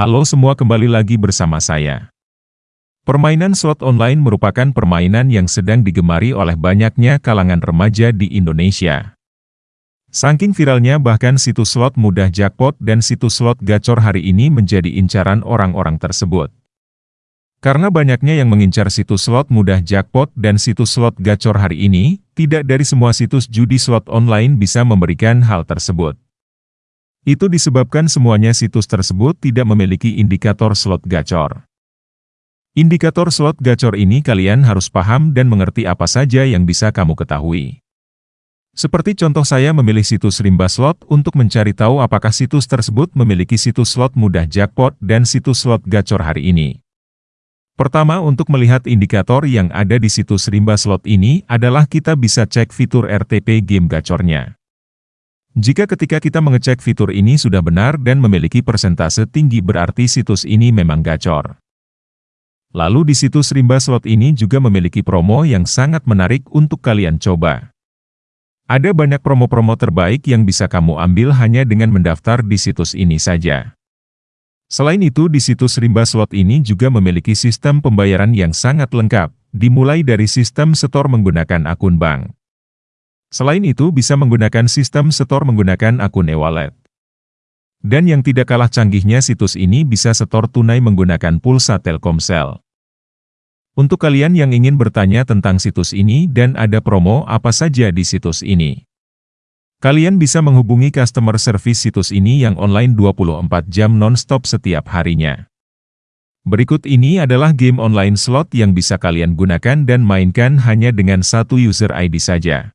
Halo semua kembali lagi bersama saya. Permainan slot online merupakan permainan yang sedang digemari oleh banyaknya kalangan remaja di Indonesia. Saking viralnya bahkan situs slot mudah jackpot dan situs slot gacor hari ini menjadi incaran orang-orang tersebut. Karena banyaknya yang mengincar situs slot mudah jackpot dan situs slot gacor hari ini, tidak dari semua situs judi slot online bisa memberikan hal tersebut. Itu disebabkan semuanya situs tersebut tidak memiliki indikator slot gacor. Indikator slot gacor ini kalian harus paham dan mengerti apa saja yang bisa kamu ketahui. Seperti contoh saya memilih situs rimba slot untuk mencari tahu apakah situs tersebut memiliki situs slot mudah jackpot dan situs slot gacor hari ini. Pertama untuk melihat indikator yang ada di situs rimba slot ini adalah kita bisa cek fitur RTP game gacornya. Jika ketika kita mengecek fitur ini sudah benar dan memiliki persentase tinggi berarti situs ini memang gacor. Lalu di situs rimba slot ini juga memiliki promo yang sangat menarik untuk kalian coba. Ada banyak promo-promo terbaik yang bisa kamu ambil hanya dengan mendaftar di situs ini saja. Selain itu di situs rimba slot ini juga memiliki sistem pembayaran yang sangat lengkap, dimulai dari sistem setor menggunakan akun bank. Selain itu bisa menggunakan sistem setor menggunakan akun e-wallet. Dan yang tidak kalah canggihnya situs ini bisa setor tunai menggunakan pulsa Telkomsel. Untuk kalian yang ingin bertanya tentang situs ini dan ada promo apa saja di situs ini. Kalian bisa menghubungi customer service situs ini yang online 24 jam non-stop setiap harinya. Berikut ini adalah game online slot yang bisa kalian gunakan dan mainkan hanya dengan satu user ID saja.